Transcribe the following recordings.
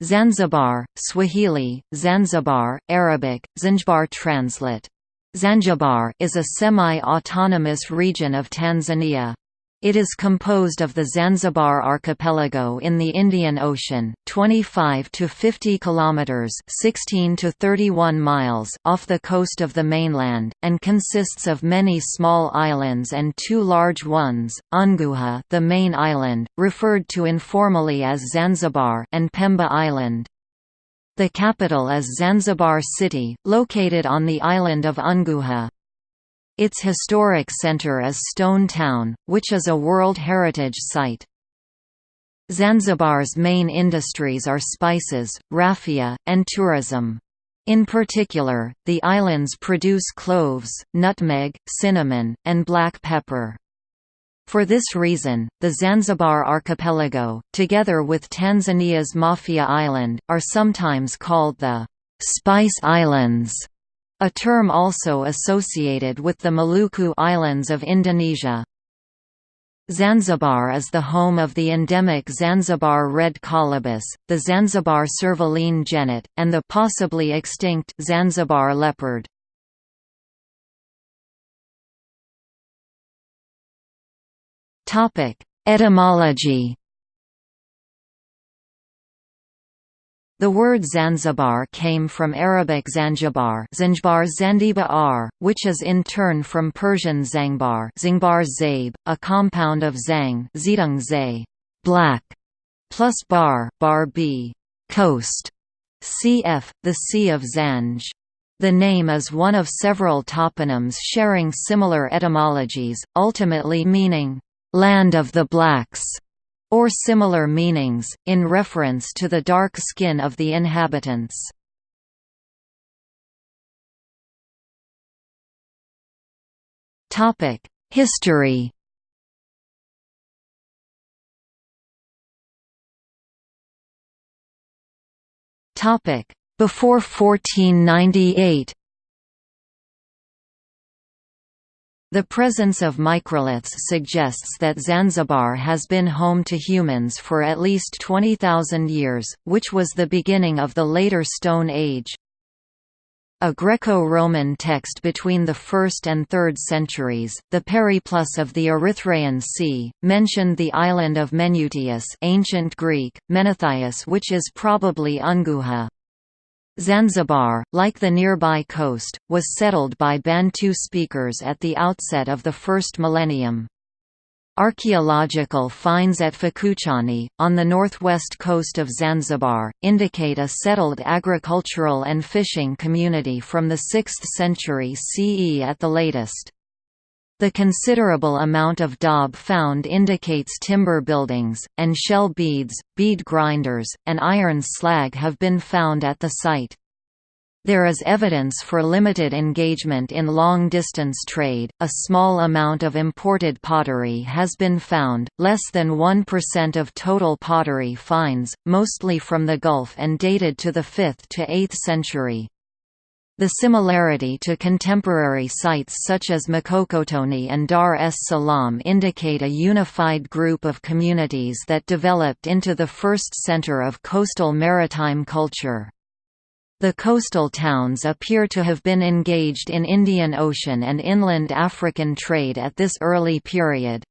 Zanzibar, Swahili, Zanzibar, Arabic, Zanzibar translate. Zanzibar is a semi-autonomous region of Tanzania. It is composed of the Zanzibar archipelago in the Indian Ocean, 25 to 50 kilometers, 16 to 31 miles off the coast of the mainland, and consists of many small islands and two large ones: Unguja, the main island, referred to informally as Zanzibar, and Pemba Island. The capital is Zanzibar City, located on the island of Unguja. Its historic center is Stone Town, which is a World Heritage Site. Zanzibar's main industries are spices, raffia, and tourism. In particular, the islands produce cloves, nutmeg, cinnamon, and black pepper. For this reason, the Zanzibar archipelago, together with Tanzania's Mafia Island, are sometimes called the «Spice Islands» a term also associated with the Maluku Islands of Indonesia. Zanzibar is the home of the endemic Zanzibar red colobus, the Zanzibar servaline genet, and the possibly extinct Zanzibar leopard. Etymology The word Zanzibar came from Arabic Zanjibar Zanjibar Zandibar, which is in turn from Persian Zangbar Zingbar Zabe, a compound of Zang Zidung Zay, black, plus bar, bar b, coast, cf. the Sea of Zanj. The name is one of several toponyms sharing similar etymologies, ultimately meaning, land of the blacks or similar meanings, in reference to the dark skin of the inhabitants. History Before 1498 The presence of microliths suggests that Zanzibar has been home to humans for at least 20,000 years, which was the beginning of the later Stone Age. A Greco-Roman text between the 1st and 3rd centuries, the Periplus of the Erythraean Sea, mentioned the island of Menutius ancient Greek, Menethius which is probably Unguja. Zanzibar, like the nearby coast, was settled by Bantu speakers at the outset of the first millennium. Archaeological finds at Fukuchani, on the northwest coast of Zanzibar, indicate a settled agricultural and fishing community from the 6th century CE at the latest. The considerable amount of daub found indicates timber buildings, and shell beads, bead grinders, and iron slag have been found at the site. There is evidence for limited engagement in long-distance trade. A small amount of imported pottery has been found, less than 1% of total pottery finds, mostly from the Gulf and dated to the 5th to 8th century. The similarity to contemporary sites such as Mkokotoni and Dar es Salaam indicate a unified group of communities that developed into the first center of coastal maritime culture. The coastal towns appear to have been engaged in Indian Ocean and inland African trade at this early period.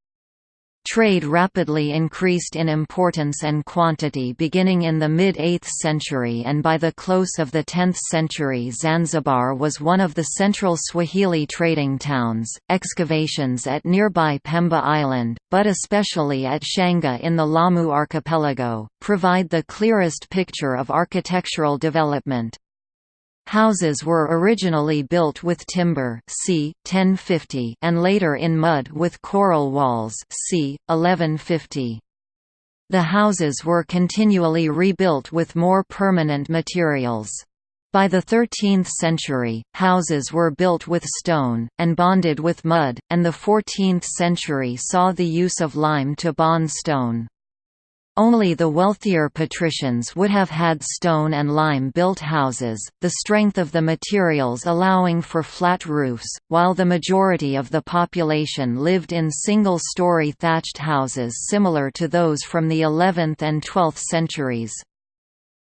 Trade rapidly increased in importance and quantity beginning in the mid-8th century and by the close of the 10th century Zanzibar was one of the central Swahili trading towns. Excavations at nearby Pemba Island, but especially at Shanga in the Lamu archipelago, provide the clearest picture of architectural development. Houses were originally built with timber c. 1050 and later in mud with coral walls c. 1150. The houses were continually rebuilt with more permanent materials. By the 13th century, houses were built with stone, and bonded with mud, and the 14th century saw the use of lime to bond stone. Only the wealthier patricians would have had stone and lime-built houses, the strength of the materials allowing for flat roofs, while the majority of the population lived in single-story thatched houses similar to those from the 11th and 12th centuries.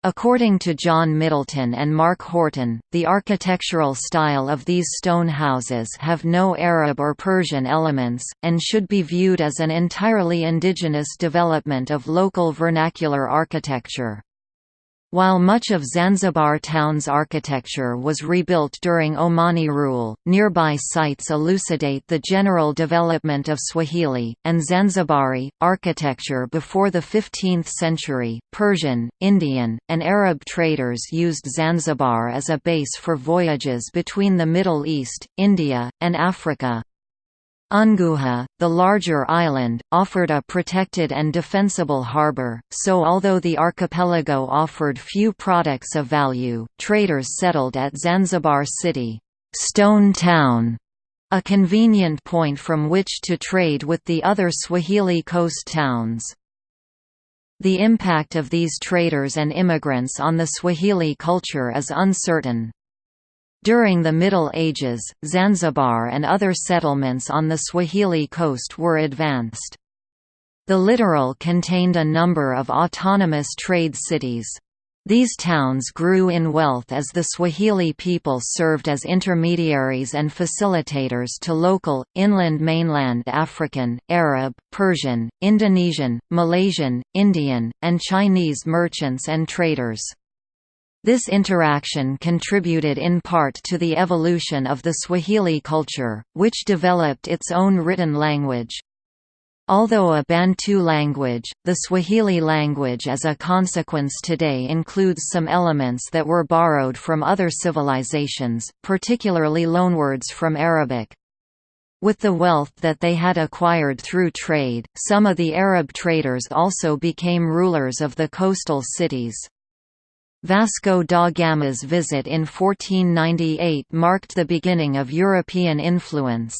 According to John Middleton and Mark Horton, the architectural style of these stone houses have no Arab or Persian elements, and should be viewed as an entirely indigenous development of local vernacular architecture. While much of Zanzibar town's architecture was rebuilt during Omani rule, nearby sites elucidate the general development of Swahili, and Zanzibari, architecture before the 15th century. Persian, Indian, and Arab traders used Zanzibar as a base for voyages between the Middle East, India, and Africa. Unguja, the larger island, offered a protected and defensible harbour, so although the archipelago offered few products of value, traders settled at Zanzibar City, Stone Town, a convenient point from which to trade with the other Swahili coast towns. The impact of these traders and immigrants on the Swahili culture is uncertain. During the Middle Ages, Zanzibar and other settlements on the Swahili coast were advanced. The littoral contained a number of autonomous trade cities. These towns grew in wealth as the Swahili people served as intermediaries and facilitators to local, inland mainland African, Arab, Persian, Indonesian, Malaysian, Indian, and Chinese merchants and traders. This interaction contributed in part to the evolution of the Swahili culture, which developed its own written language. Although a Bantu language, the Swahili language as a consequence today includes some elements that were borrowed from other civilizations, particularly loanwords from Arabic. With the wealth that they had acquired through trade, some of the Arab traders also became rulers of the coastal cities. Vasco da Gama's visit in 1498 marked the beginning of European influence.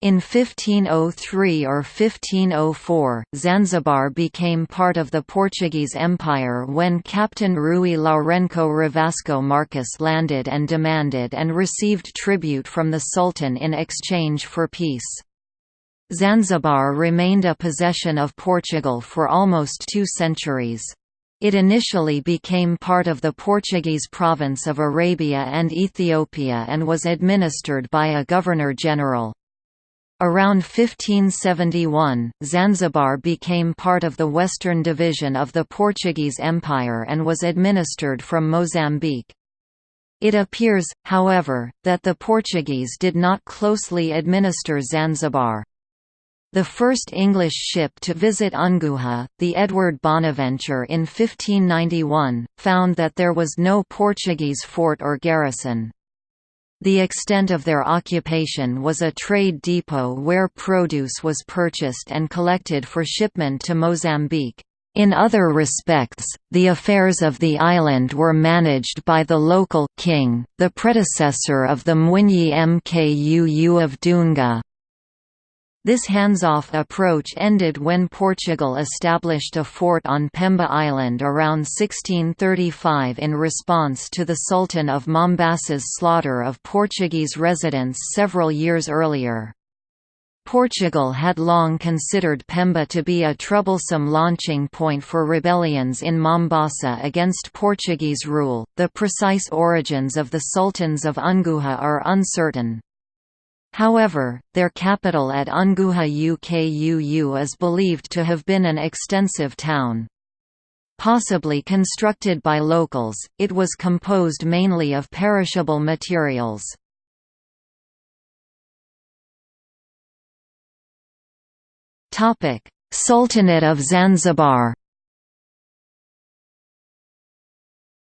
In 1503 or 1504, Zanzibar became part of the Portuguese Empire when Captain Rui Lourenço Ravasco Marques landed and demanded and received tribute from the Sultan in exchange for peace. Zanzibar remained a possession of Portugal for almost two centuries. It initially became part of the Portuguese province of Arabia and Ethiopia and was administered by a governor-general. Around 1571, Zanzibar became part of the western division of the Portuguese Empire and was administered from Mozambique. It appears, however, that the Portuguese did not closely administer Zanzibar. The first English ship to visit Unguja, the Edward Bonaventure in 1591, found that there was no Portuguese fort or garrison. The extent of their occupation was a trade depot where produce was purchased and collected for shipment to Mozambique. In other respects, the affairs of the island were managed by the local king, the predecessor of the Mwinyi Mkuu of Dunga. This hands-off approach ended when Portugal established a fort on Pemba Island around 1635 in response to the Sultan of Mombasa's slaughter of Portuguese residents several years earlier. Portugal had long considered Pemba to be a troublesome launching point for rebellions in Mombasa against Portuguese rule. The precise origins of the sultans of Unguja are uncertain. However, their capital at Unguja Ukuu is believed to have been an extensive town. Possibly constructed by locals, it was composed mainly of perishable materials. Sultanate of Zanzibar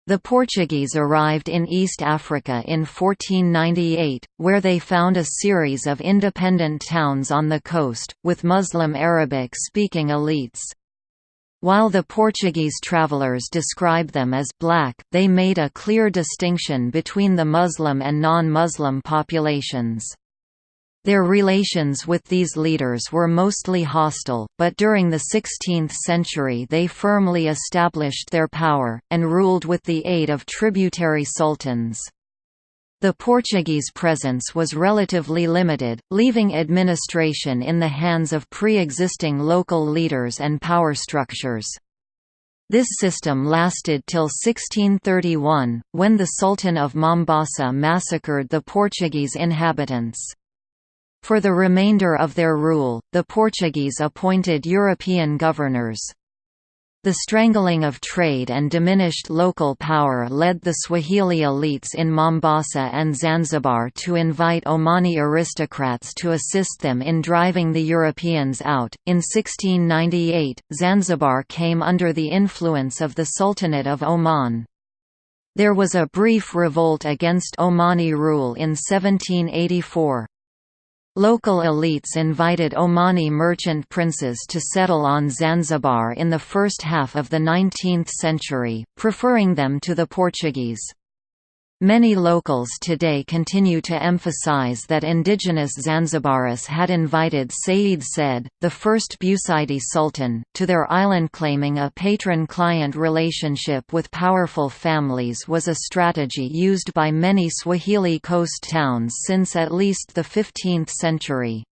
The Portuguese arrived in East Africa in 1498, where they found a series of independent towns on the coast, with Muslim Arabic-speaking elites. While the Portuguese travelers describe them as black, they made a clear distinction between the Muslim and non-Muslim populations. Their relations with these leaders were mostly hostile, but during the 16th century they firmly established their power, and ruled with the aid of tributary sultans. The Portuguese presence was relatively limited, leaving administration in the hands of pre-existing local leaders and power structures. This system lasted till 1631, when the Sultan of Mombasa massacred the Portuguese inhabitants. For the remainder of their rule, the Portuguese appointed European governors. The strangling of trade and diminished local power led the Swahili elites in Mombasa and Zanzibar to invite Omani aristocrats to assist them in driving the Europeans out. In 1698, Zanzibar came under the influence of the Sultanate of Oman. There was a brief revolt against Omani rule in 1784. Local elites invited Omani merchant princes to settle on Zanzibar in the first half of the 19th century, preferring them to the Portuguese. Many locals today continue to emphasize that indigenous Zanzibaris had invited Sayyid Said, the first Busaidi sultan, to their island claiming a patron-client relationship with powerful families was a strategy used by many Swahili coast towns since at least the 15th century.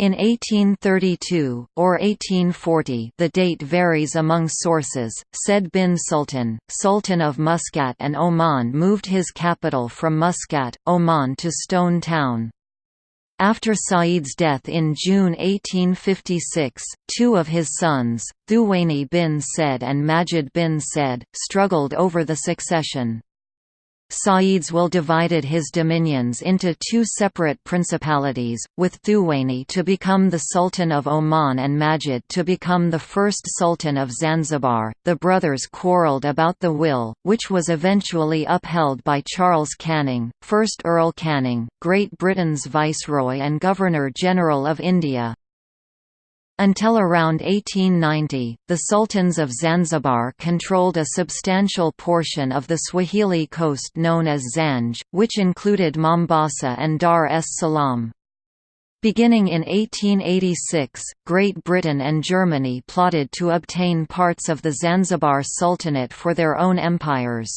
In 1832, or 1840 the date varies among sources, Said bin Sultan, Sultan of Muscat and Oman moved his capital from Muscat, Oman to Stone Town. After Said's death in June 1856, two of his sons, Thuwaini bin Said and Majid bin Said, struggled over the succession. Said's will divided his dominions into two separate principalities, with Thuwaini to become the Sultan of Oman and Majid to become the first Sultan of Zanzibar. The brothers quarrelled about the will, which was eventually upheld by Charles Canning, 1st Earl Canning, Great Britain's Viceroy and Governor-General of India. Until around 1890, the sultans of Zanzibar controlled a substantial portion of the Swahili coast known as Zanj, which included Mombasa and Dar es Salaam. Beginning in 1886, Great Britain and Germany plotted to obtain parts of the Zanzibar Sultanate for their own empires.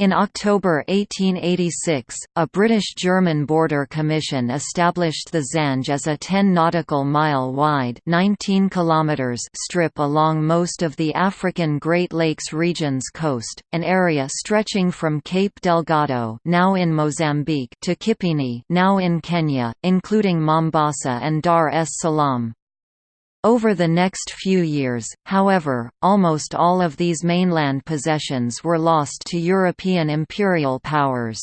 In October 1886, a British-German border commission established the Zanj as a 10 nautical mile wide 19 kilometers strip along most of the African Great Lakes region's coast, an area stretching from Cape Delgado now in Mozambique to Kipini now in Kenya, including Mombasa and Dar es Salaam. Over the next few years, however, almost all of these mainland possessions were lost to European imperial powers.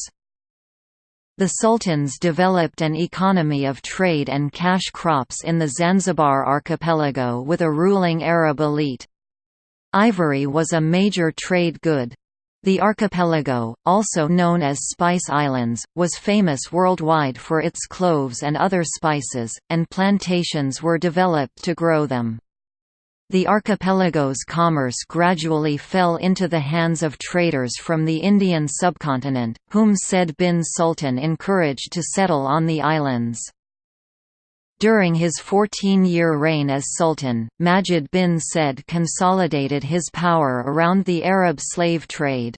The sultans developed an economy of trade and cash crops in the Zanzibar archipelago with a ruling Arab elite. Ivory was a major trade good. The archipelago, also known as Spice Islands, was famous worldwide for its cloves and other spices, and plantations were developed to grow them. The archipelago's commerce gradually fell into the hands of traders from the Indian subcontinent, whom Said bin Sultan encouraged to settle on the islands. During his 14-year reign as Sultan, Majid bin Said consolidated his power around the Arab slave trade.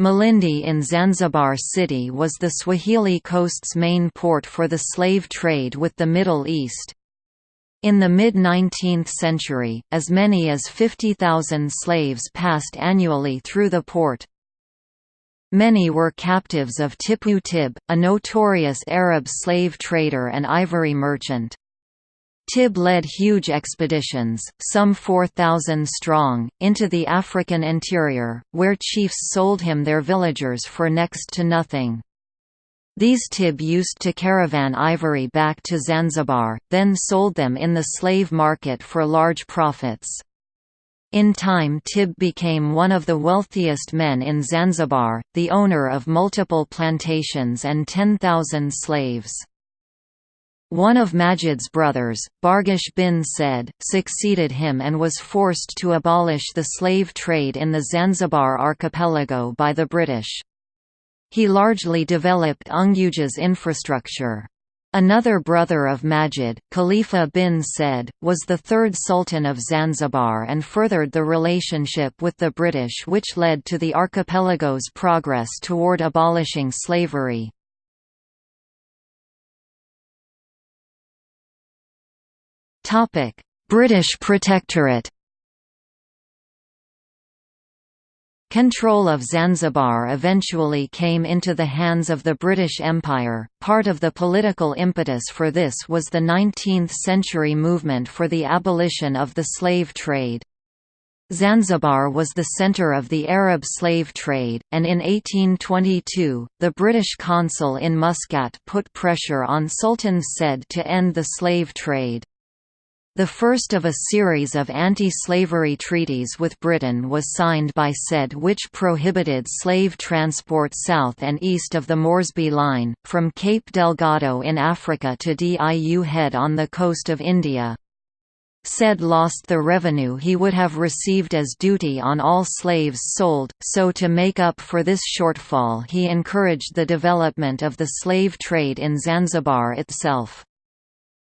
Malindi in Zanzibar City was the Swahili coast's main port for the slave trade with the Middle East. In the mid-19th century, as many as 50,000 slaves passed annually through the port. Many were captives of Tippu Tip, a notorious Arab slave trader and ivory merchant. Tip led huge expeditions, some 4,000 strong, into the African interior, where chiefs sold him their villagers for next to nothing. These Tip used to caravan ivory back to Zanzibar, then sold them in the slave market for large profits. In time Tip became one of the wealthiest men in Zanzibar, the owner of multiple plantations and 10,000 slaves. One of Majid's brothers, Barghash bin Said, succeeded him and was forced to abolish the slave trade in the Zanzibar archipelago by the British. He largely developed Unguja's infrastructure. Another brother of Majid, Khalifa bin Said, was the third Sultan of Zanzibar and furthered the relationship with the British which led to the archipelago's progress toward abolishing slavery. British Protectorate Control of Zanzibar eventually came into the hands of the British Empire. Part of the political impetus for this was the 19th century movement for the abolition of the slave trade. Zanzibar was the centre of the Arab slave trade, and in 1822, the British consul in Muscat put pressure on Sultan Said to end the slave trade. The first of a series of anti-slavery treaties with Britain was signed by Said which prohibited slave transport south and east of the Moresby Line, from Cape Delgado in Africa to Diu Head on the coast of India. Said lost the revenue he would have received as duty on all slaves sold, so to make up for this shortfall he encouraged the development of the slave trade in Zanzibar itself.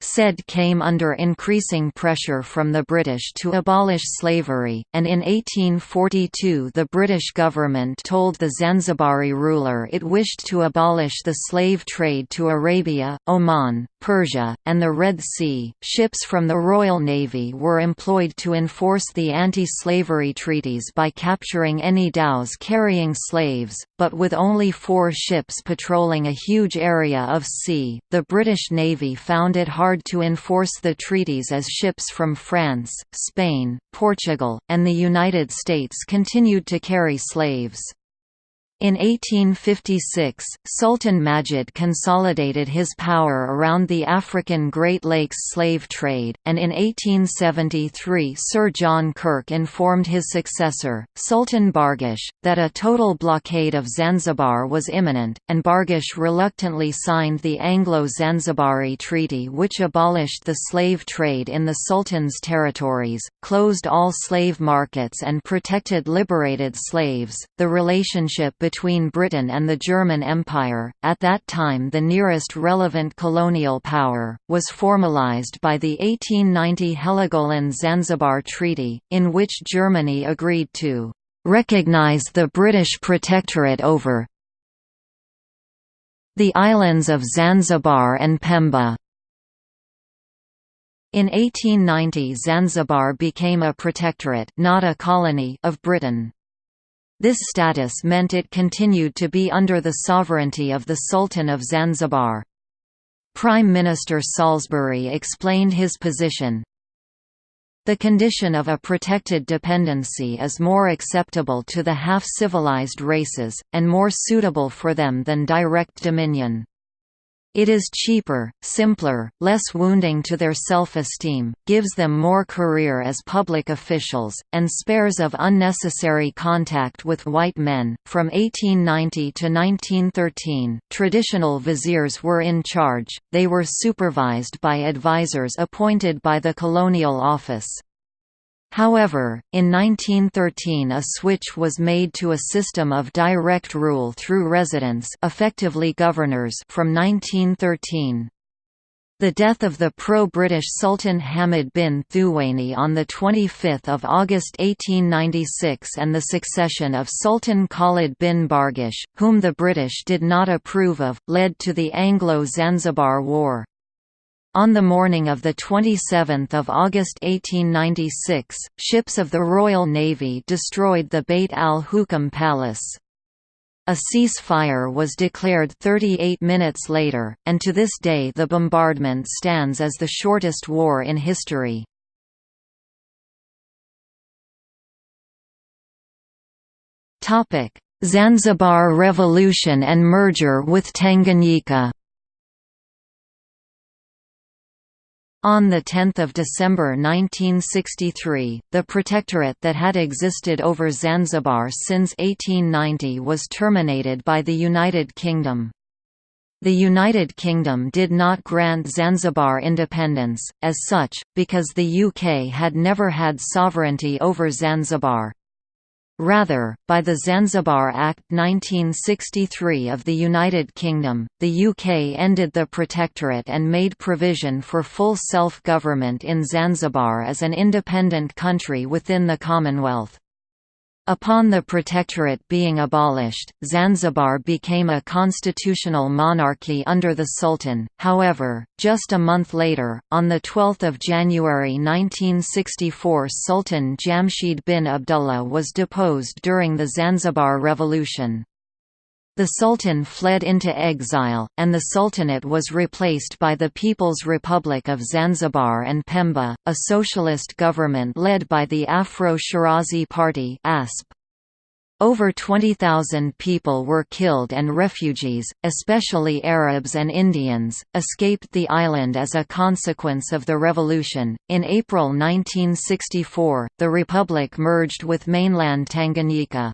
Said came under increasing pressure from the British to abolish slavery, and in 1842 the British government told the Zanzibari ruler it wished to abolish the slave trade to Arabia, Oman, Persia, and the Red Sea. Ships from the Royal Navy were employed to enforce the anti-slavery treaties by capturing any dhows carrying slaves, but with only four ships patrolling a huge area of sea, the British Navy found it hard hard to enforce the treaties as ships from France, Spain, Portugal, and the United States continued to carry slaves. In 1856, Sultan Majid consolidated his power around the African Great Lakes slave trade, and in 1873 Sir John Kirk informed his successor, Sultan Barghash, that a total blockade of Zanzibar was imminent, and Barghash reluctantly signed the Anglo-Zanzibari Treaty which abolished the slave trade in the Sultan's territories, closed all slave markets and protected liberated slaves. The relationship between between Britain and the German Empire, at that time the nearest relevant colonial power, was formalized by the 1890 Heligoland-Zanzibar Treaty, in which Germany agreed to recognize the British protectorate over the islands of Zanzibar and Pemba. In 1890 Zanzibar became a protectorate not a colony of Britain. This status meant it continued to be under the sovereignty of the Sultan of Zanzibar. Prime Minister Salisbury explained his position. The condition of a protected dependency is more acceptable to the half-civilized races, and more suitable for them than direct dominion. It is cheaper, simpler, less wounding to their self-esteem, gives them more career as public officials, and spares of unnecessary contact with white men. From 1890 to 1913, traditional viziers were in charge, they were supervised by advisors appointed by the Colonial Office. However, in 1913 a switch was made to a system of direct rule through residents effectively governors from 1913. The death of the pro-British Sultan Hamid bin Thuwaini on 25 August 1896 and the succession of Sultan Khalid bin Barghash, whom the British did not approve of, led to the Anglo-Zanzibar War. On the morning of 27 August 1896, ships of the Royal Navy destroyed the Beit al-Hukm Palace. A ceasefire was declared 38 minutes later, and to this day the bombardment stands as the shortest war in history. Zanzibar Revolution and merger with Tanganyika On 10 December 1963, the protectorate that had existed over Zanzibar since 1890 was terminated by the United Kingdom. The United Kingdom did not grant Zanzibar independence, as such, because the UK had never had sovereignty over Zanzibar. Rather, by the Zanzibar Act 1963 of the United Kingdom, the UK ended the protectorate and made provision for full self-government in Zanzibar as an independent country within the Commonwealth. Upon the protectorate being abolished, Zanzibar became a constitutional monarchy under the Sultan, however, just a month later, on 12 January 1964 Sultan Jamshid bin Abdullah was deposed during the Zanzibar Revolution. The Sultan fled into exile, and the Sultanate was replaced by the People's Republic of Zanzibar and Pemba, a socialist government led by the Afro-Shirazi Party ASP. Over 20,000 people were killed and refugees, especially Arabs and Indians, escaped the island as a consequence of the revolution. In April 1964, the republic merged with mainland Tanganyika.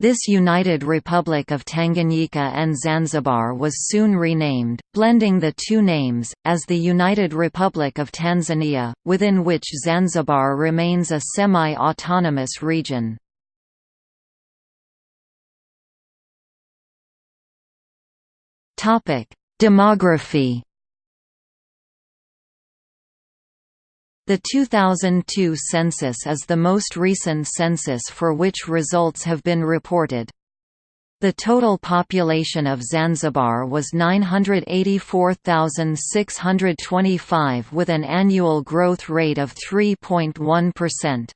This United Republic of Tanganyika and Zanzibar was soon renamed, blending the two names, as the United Republic of Tanzania, within which Zanzibar remains a semi-autonomous region. Demography The 2002 census is the most recent census for which results have been reported. The total population of Zanzibar was 984,625 with an annual growth rate of 3.1%.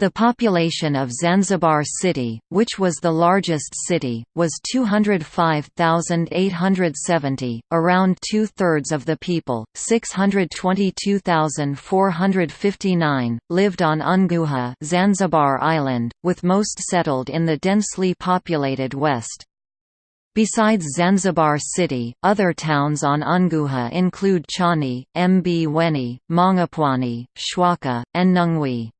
The population of Zanzibar City, which was the largest city, was 205,870, around two-thirds of the people, 622,459, lived on Unguja Zanzibar Island, with most settled in the densely populated west. Besides Zanzibar City, other towns on Unguja include Chani, Mbweni, Mangapwani, Chwaka, and Nungwi.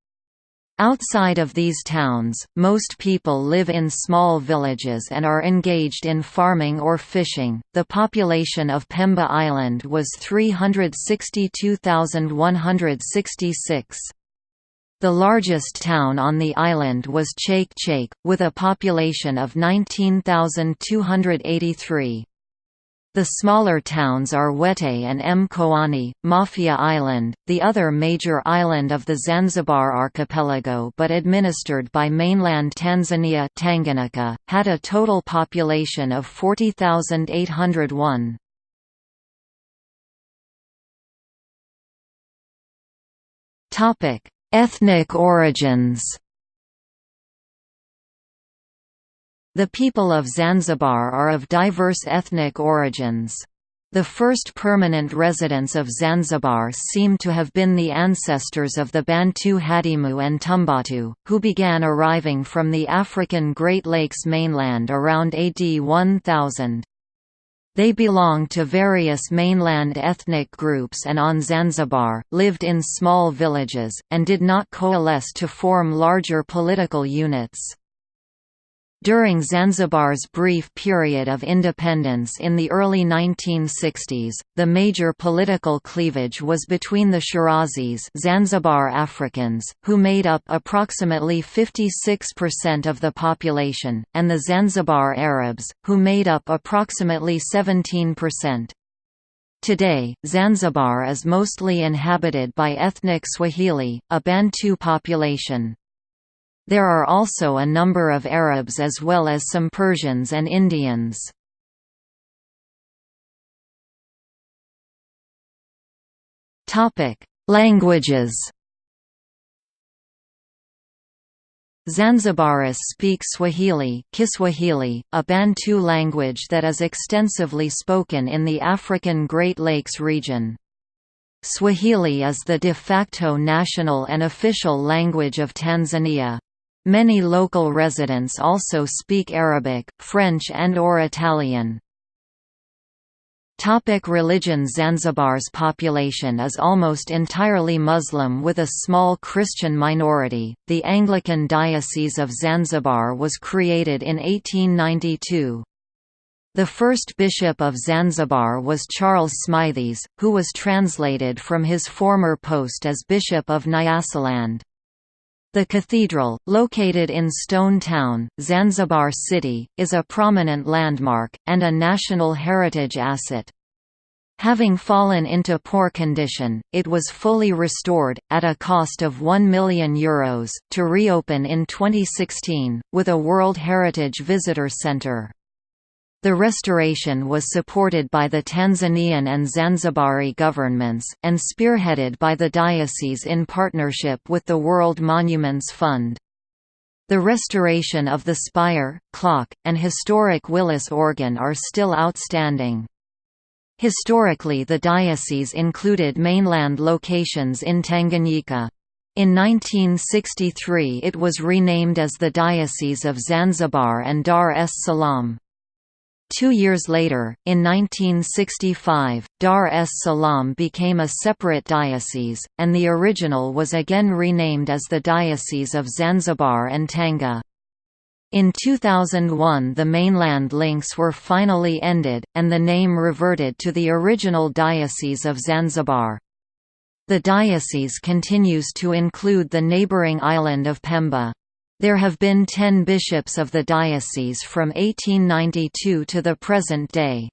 Outside of these towns, most people live in small villages and are engaged in farming or fishing. The population of Pemba Island was 362,166. The largest town on the island was Chake Chake, with a population of 19,283. The smaller towns are Wete and Mkoani, Mafia Island, the other major island of the Zanzibar archipelago but administered by mainland Tanzania Tanganyika, had a total population of 40,801. Ethnic origins The people of Zanzibar are of diverse ethnic origins. The first permanent residents of Zanzibar seem to have been the ancestors of the Bantu Hadimu and Tumbatu, who began arriving from the African Great Lakes mainland around AD 1000. They belong to various mainland ethnic groups and on Zanzibar, lived in small villages, and did not coalesce to form larger political units. During Zanzibar's brief period of independence in the early 1960s, the major political cleavage was between the Shirazis Zanzibar Africans, who made up approximately 56% of the population, and the Zanzibar Arabs, who made up approximately 17%. Today, Zanzibar is mostly inhabited by ethnic Swahili, a Bantu population. There are also a number of Arabs as well as some Persians and Indians. Languages Zanzibaris speak Swahili, Kiswahili, a Bantu language that is extensively spoken in the African Great Lakes region. Swahili is the de facto national and official language of Tanzania. Many local residents also speak Arabic, French and or Italian. Topic religion Zanzibar's population is almost entirely Muslim with a small Christian minority. The Anglican Diocese of Zanzibar was created in 1892. The first bishop of Zanzibar was Charles Smythies, who was translated from his former post as Bishop of Nyasaland. The cathedral, located in Stone Town, Zanzibar City, is a prominent landmark, and a National Heritage Asset. Having fallen into poor condition, it was fully restored, at a cost of €1 million, Euros, to reopen in 2016, with a World Heritage Visitor Center. The restoration was supported by the Tanzanian and Zanzibari governments, and spearheaded by the diocese in partnership with the World Monuments Fund. The restoration of the spire, clock, and historic Willis organ are still outstanding. Historically the diocese included mainland locations in Tanganyika. In 1963 it was renamed as the Diocese of Zanzibar and Dar es Salaam. Two years later, in 1965, Dar es Salaam became a separate diocese, and the original was again renamed as the Diocese of Zanzibar and Tanga. In 2001 the mainland links were finally ended, and the name reverted to the original Diocese of Zanzibar. The diocese continues to include the neighbouring island of Pemba. There have been ten bishops of the diocese from 1892 to the present day.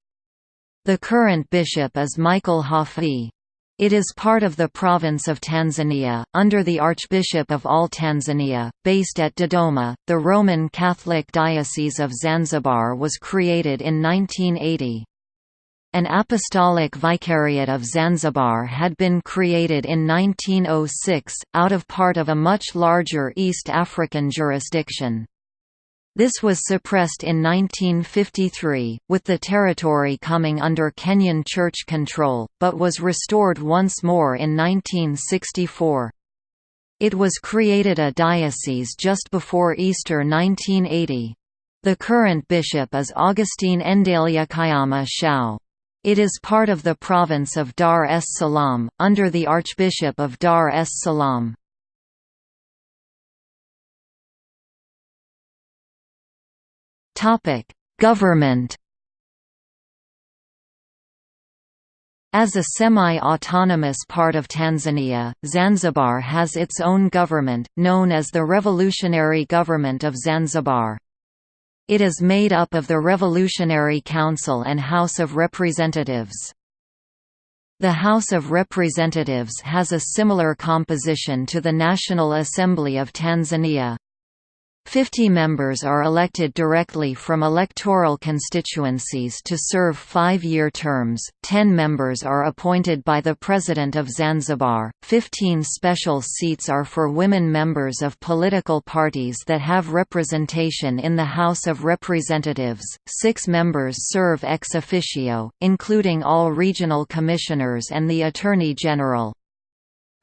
The current bishop is Michael Hafidh. It is part of the province of Tanzania, under the Archbishop of all Tanzania, based at Dodoma. The Roman Catholic Diocese of Zanzibar was created in 1980. An apostolic vicariate of Zanzibar had been created in 1906, out of part of a much larger East African jurisdiction. This was suppressed in 1953, with the territory coming under Kenyan church control, but was restored once more in 1964. It was created a diocese just before Easter 1980. The current bishop is Augustine Endalia Kayama Shao. It is part of the province of Dar es Salaam, under the Archbishop of Dar es Salaam. Government. As a semi-autonomous part of Tanzania, Zanzibar has its own government, known as the Revolutionary Government of Zanzibar. It is made up of the Revolutionary Council and House of Representatives. The House of Representatives has a similar composition to the National Assembly of Tanzania. Fifty members are elected directly from electoral constituencies to serve five-year terms, ten members are appointed by the President of Zanzibar, fifteen special seats are for women members of political parties that have representation in the House of Representatives, six members serve ex officio, including all regional commissioners and the Attorney General.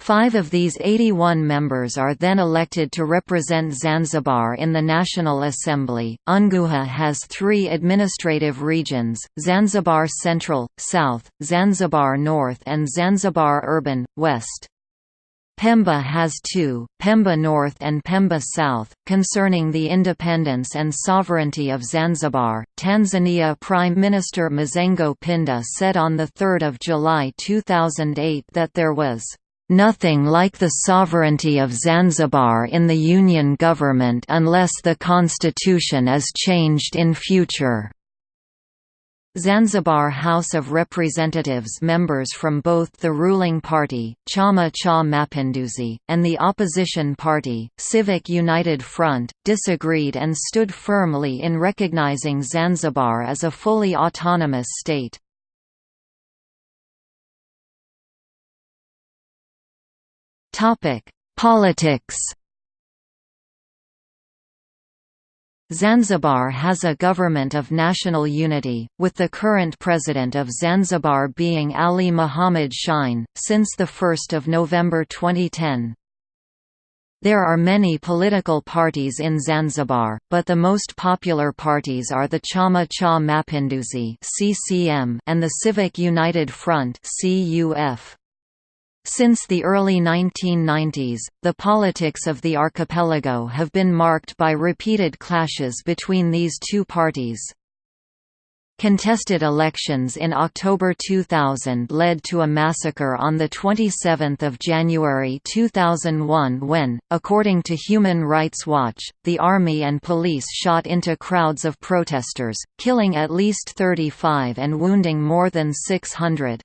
Five of these 81 members are then elected to represent Zanzibar in the National Assembly. Unguja has three administrative regions Zanzibar Central, South, Zanzibar North, and Zanzibar Urban, West. Pemba has two, Pemba North and Pemba South. Concerning the independence and sovereignty of Zanzibar, Tanzania Prime Minister Mizengo Pinda said on 3 July 2008 that there was Nothing like the sovereignty of Zanzibar in the Union government unless the constitution is changed in future. Zanzibar House of Representatives members from both the ruling party, Chama cha Mapinduzi, and the opposition party, Civic United Front, disagreed and stood firmly in recognizing Zanzibar as a fully autonomous state. Topic: Politics. Zanzibar has a government of national unity, with the current president of Zanzibar being Ali Muhammad Shein, since 1 November 2010. There are many political parties in Zanzibar, but the most popular parties are the Chama cha Mapinduzi and the Civic United Front CUF. Since the early 1990s, the politics of the archipelago have been marked by repeated clashes between these two parties. Contested elections in October 2000 led to a massacre on 27 January 2001 when, according to Human Rights Watch, the army and police shot into crowds of protesters, killing at least 35 and wounding more than 600.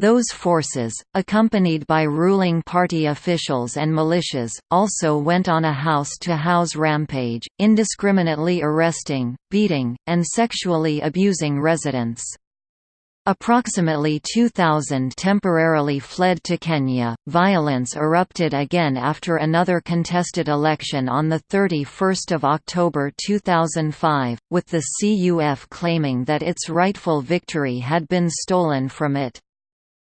Those forces, accompanied by ruling party officials and militias, also went on a house-to-house -house rampage, indiscriminately arresting, beating, and sexually abusing residents. Approximately 2,000 temporarily fled to Kenya. Violence erupted again after another contested election on 31 October 2005, with the CUF claiming that its rightful victory had been stolen from it.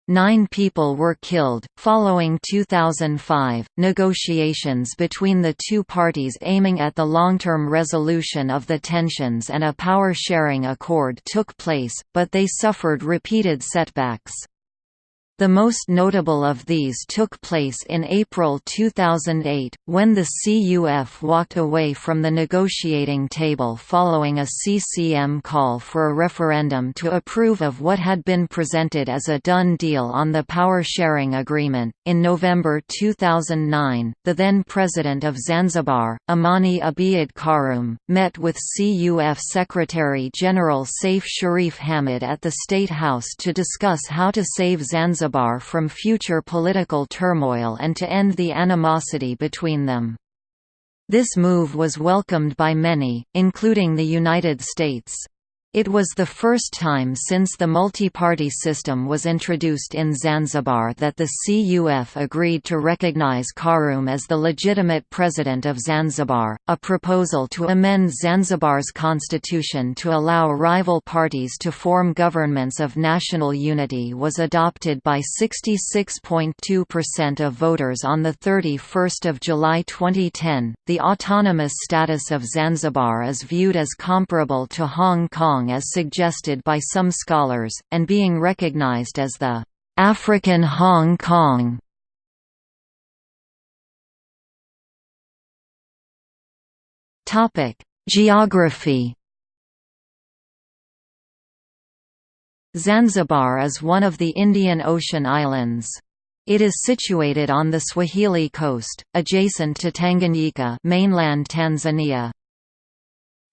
Nine people were killed. Following 2005, negotiations between the two parties aiming at the long term resolution of the tensions and a power sharing accord took place, but they suffered repeated setbacks. The most notable of these took place in April 2008, when the CUF walked away from the negotiating table following a CCM call for a referendum to approve of what had been presented as a done deal on the power sharing agreement. In November 2009, the then president of Zanzibar, Amani Abeid Karume, met with CUF Secretary General Saif Sharif Hamad at the State House to discuss how to save Zanzibar Zanzibar from future political turmoil and to end the animosity between them. This move was welcomed by many, including the United States. It was the first time since the multi-party system was introduced in Zanzibar that the CUF agreed to recognize Karume as the legitimate president of Zanzibar. A proposal to amend Zanzibar's constitution to allow rival parties to form governments of national unity was adopted by 66.2% of voters on the 31st of July 2010. The autonomous status of Zanzibar is viewed as comparable to Hong Kong as suggested by some scholars, and being recognized as the African Hong Kong. Topic: Geography. Zanzibar is one of the Indian Ocean islands. It is situated on the Swahili coast, adjacent to Tanganyika mainland Tanzania.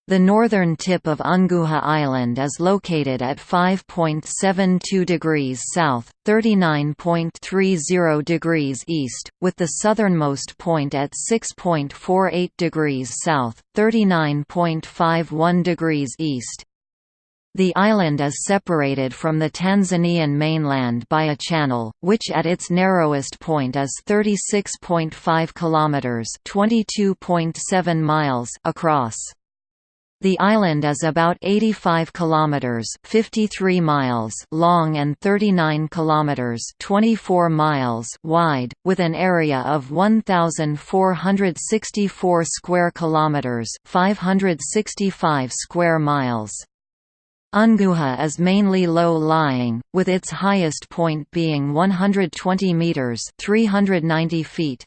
The northern tip of Unguja Island is located at 5.72 degrees south, 39.30 degrees east, with the southernmost point at 6.48 degrees south, 39.51 degrees east. The island is separated from the Tanzanian mainland by a channel, which at its narrowest point is 36.5 kilometers (22.7 miles) across. The island is about 85 kilometers (53 miles) long and 39 kilometers (24 miles) wide, with an area of 1464 square kilometers (565 square miles). Unguja is mainly low-lying, with its highest point being 120 meters (390 feet).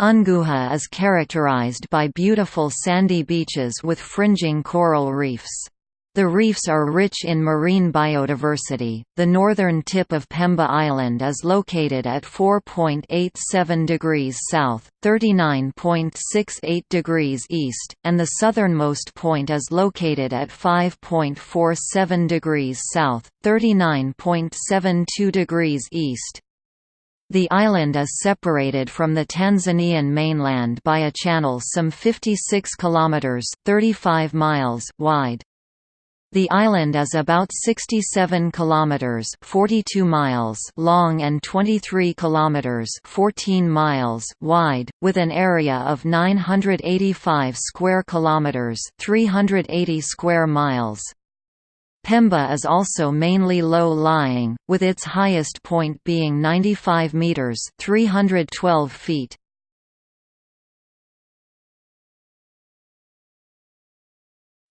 Unguja is characterized by beautiful sandy beaches with fringing coral reefs. The reefs are rich in marine biodiversity. The northern tip of Pemba Island is located at 4.87 degrees south, 39.68 degrees east, and the southernmost point is located at 5.47 degrees south, 39.72 degrees east. The island is separated from the Tanzanian mainland by a channel some 56 kilometers (35 miles) wide. The island is about 67 kilometers (42 miles) long and 23 kilometers (14 miles) wide, with an area of 985 square kilometers (380 square miles). Pemba is also mainly low-lying, with its highest point being 95 meters (312 feet).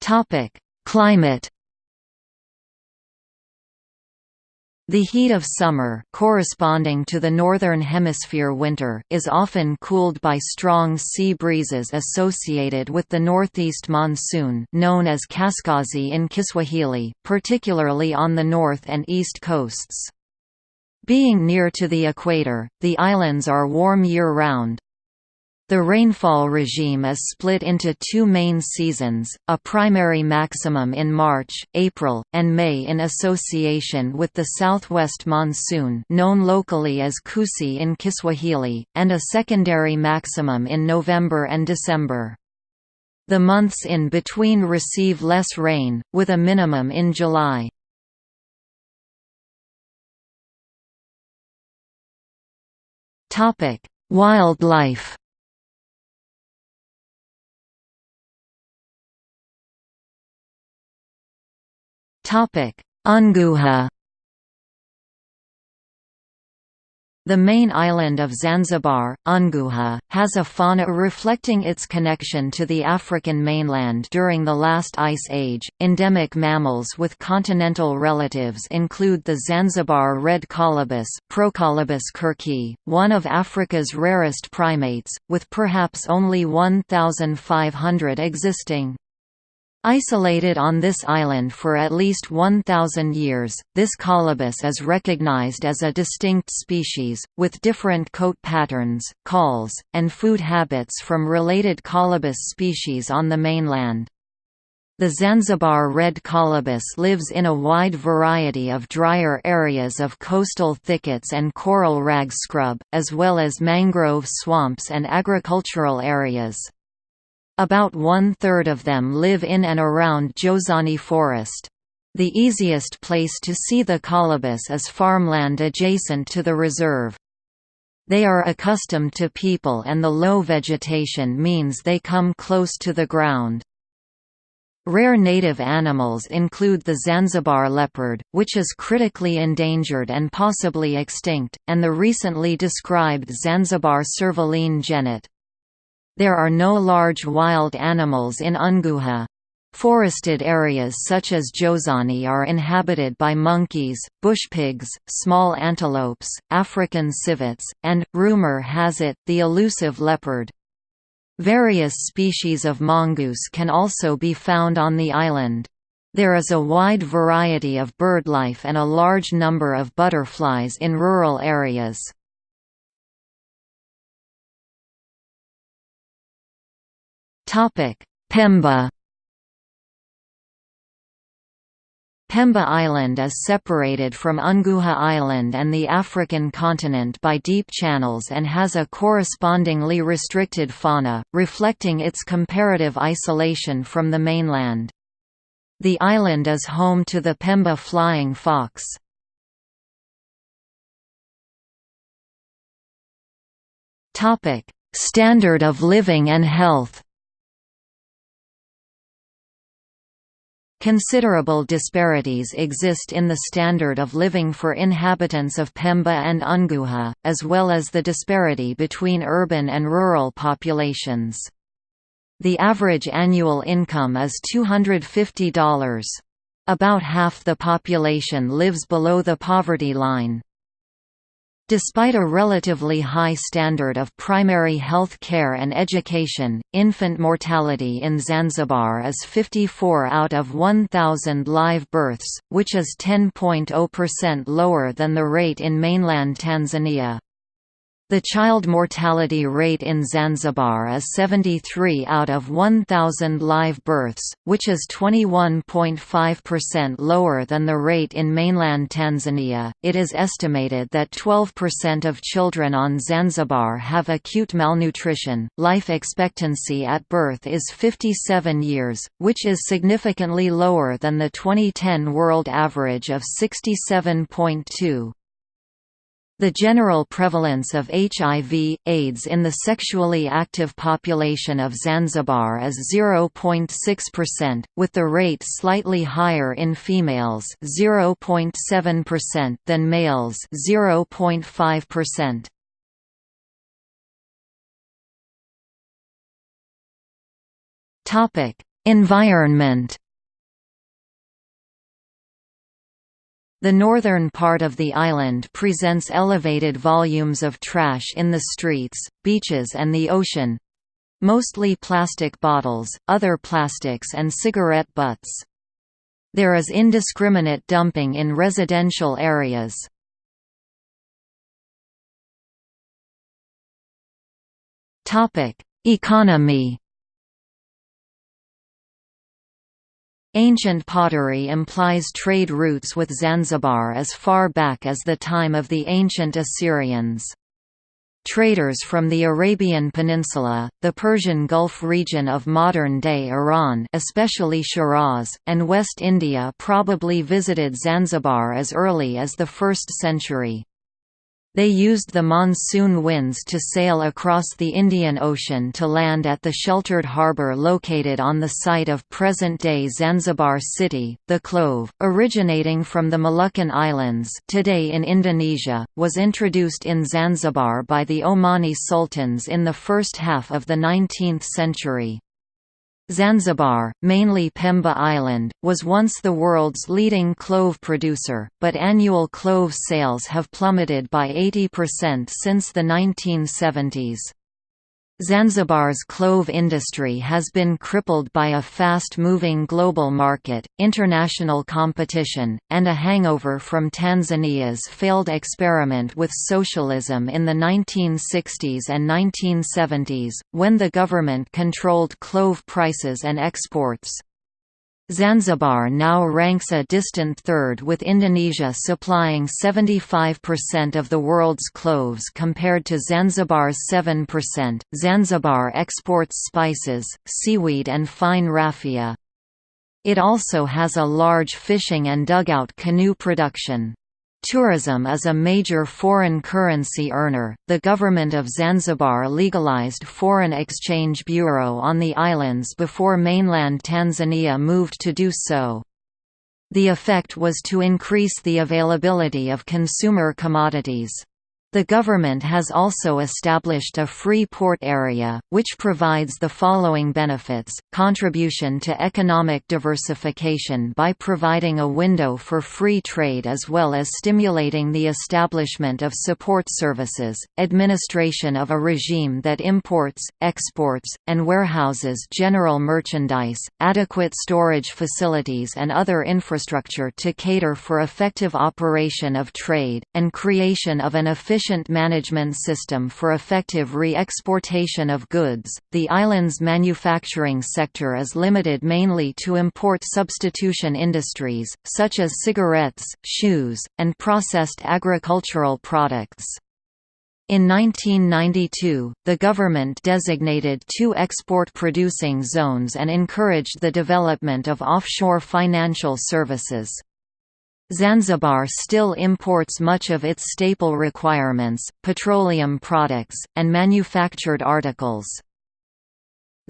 Topic: Climate The heat of summer corresponding to the Northern Hemisphere winter is often cooled by strong sea breezes associated with the northeast monsoon known as kaskazi in Kiswahili, particularly on the north and east coasts. Being near to the equator, the islands are warm year-round. The rainfall regime is split into two main seasons, a primary maximum in March, April, and May in association with the southwest monsoon known locally as Kusi in Kiswahili, and a secondary maximum in November and December. The months in between receive less rain, with a minimum in July. Wildlife Unguja The main island of Zanzibar, Unguja, has a fauna reflecting its connection to the African mainland during the last ice age. Endemic mammals with continental relatives include the Zanzibar red colobus, Procolobus kirki, one of Africa's rarest primates, with perhaps only 1,500 existing. Isolated on this island for at least 1,000 years, this colobus is recognized as a distinct species, with different coat patterns, calls, and food habits from related colobus species on the mainland. The Zanzibar red colobus lives in a wide variety of drier areas of coastal thickets and coral rag scrub, as well as mangrove swamps and agricultural areas. About one-third of them live in and around Jozani Forest. The easiest place to see the colobus is farmland adjacent to the reserve. They are accustomed to people and the low vegetation means they come close to the ground. Rare native animals include the Zanzibar leopard, which is critically endangered and possibly extinct, and the recently described Zanzibar servaline genet. There are no large wild animals in Unguja. Forested areas such as Jozani are inhabited by monkeys, bush pigs, small antelopes, African civets, and, rumor has it, the elusive leopard. Various species of mongoose can also be found on the island. There is a wide variety of birdlife and a large number of butterflies in rural areas. Pemba Pemba Island is separated from Unguja Island and the African continent by deep channels and has a correspondingly restricted fauna, reflecting its comparative isolation from the mainland. The island is home to the Pemba flying fox. Standard of living and health Considerable disparities exist in the standard of living for inhabitants of Pemba and Unguja, as well as the disparity between urban and rural populations. The average annual income is $250. About half the population lives below the poverty line. Despite a relatively high standard of primary health care and education, infant mortality in Zanzibar is 54 out of 1,000 live births, which is 10.0% lower than the rate in mainland Tanzania. The child mortality rate in Zanzibar is 73 out of 1,000 live births, which is 21.5% lower than the rate in mainland Tanzania. It is estimated that 12% of children on Zanzibar have acute malnutrition. Life expectancy at birth is 57 years, which is significantly lower than the 2010 world average of 67.2. The general prevalence of HIV, AIDS in the sexually active population of Zanzibar is 0.6%, with the rate slightly higher in females 0.7% than males 0.5%. Topic: Environment The northern part of the island presents elevated volumes of trash in the streets, beaches and the ocean mostly plastic bottles, other plastics and cigarette butts. There is indiscriminate dumping in residential areas. Economy Ancient pottery implies trade routes with Zanzibar as far back as the time of the ancient Assyrians. Traders from the Arabian Peninsula, the Persian Gulf region of modern-day Iran especially Shiraz, and West India probably visited Zanzibar as early as the 1st century. They used the monsoon winds to sail across the Indian Ocean to land at the sheltered harbour located on the site of present-day Zanzibar city. The clove, originating from the Moluccan Islands today in Indonesia, was introduced in Zanzibar by the Omani sultans in the first half of the 19th century. Zanzibar, mainly Pemba Island, was once the world's leading clove producer, but annual clove sales have plummeted by 80% since the 1970s. Zanzibar's clove industry has been crippled by a fast-moving global market, international competition, and a hangover from Tanzania's failed experiment with socialism in the 1960s and 1970s, when the government controlled clove prices and exports. Zanzibar now ranks a distant third with Indonesia supplying 75% of the world's cloves compared to Zanzibar's 7%. Zanzibar exports spices, seaweed and fine raffia. It also has a large fishing and dugout canoe production. Tourism is a major foreign currency earner. The government of Zanzibar legalized foreign exchange bureau on the islands before mainland Tanzania moved to do so. The effect was to increase the availability of consumer commodities. The government has also established a free port area, which provides the following benefits, contribution to economic diversification by providing a window for free trade as well as stimulating the establishment of support services, administration of a regime that imports, exports, and warehouses general merchandise, adequate storage facilities and other infrastructure to cater for effective operation of trade, and creation of an efficient efficient management system for effective re-exportation of goods. The island's manufacturing sector is limited mainly to import substitution industries, such as cigarettes, shoes, and processed agricultural products. In 1992, the government designated two export-producing zones and encouraged the development of offshore financial services. Zanzibar still imports much of its staple requirements, petroleum products, and manufactured articles.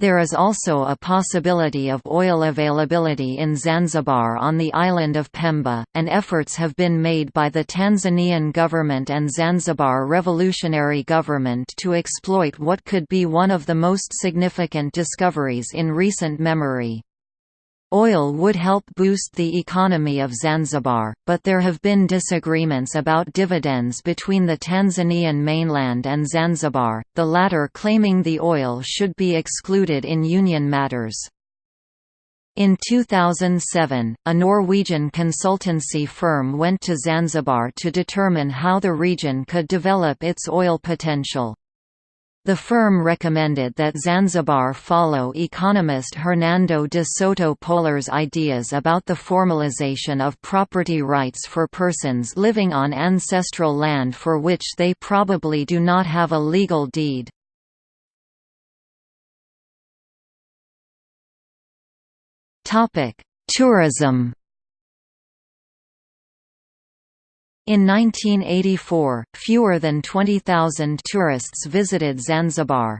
There is also a possibility of oil availability in Zanzibar on the island of Pemba, and efforts have been made by the Tanzanian government and Zanzibar Revolutionary Government to exploit what could be one of the most significant discoveries in recent memory. Oil would help boost the economy of Zanzibar, but there have been disagreements about dividends between the Tanzanian mainland and Zanzibar, the latter claiming the oil should be excluded in union matters. In 2007, a Norwegian consultancy firm went to Zanzibar to determine how the region could develop its oil potential. The firm recommended that Zanzibar follow economist Hernando de Soto Polar's ideas about the formalization of property rights for persons living on ancestral land for which they probably do not have a legal deed. Tourism In 1984, fewer than 20,000 tourists visited Zanzibar.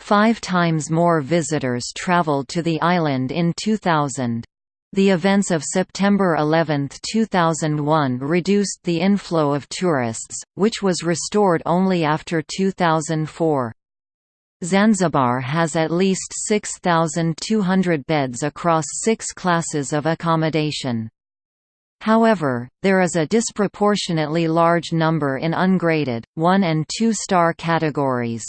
Five times more visitors traveled to the island in 2000. The events of September 11, 2001 reduced the inflow of tourists, which was restored only after 2004. Zanzibar has at least 6,200 beds across six classes of accommodation. However, there is a disproportionately large number in ungraded, 1 and 2 star categories.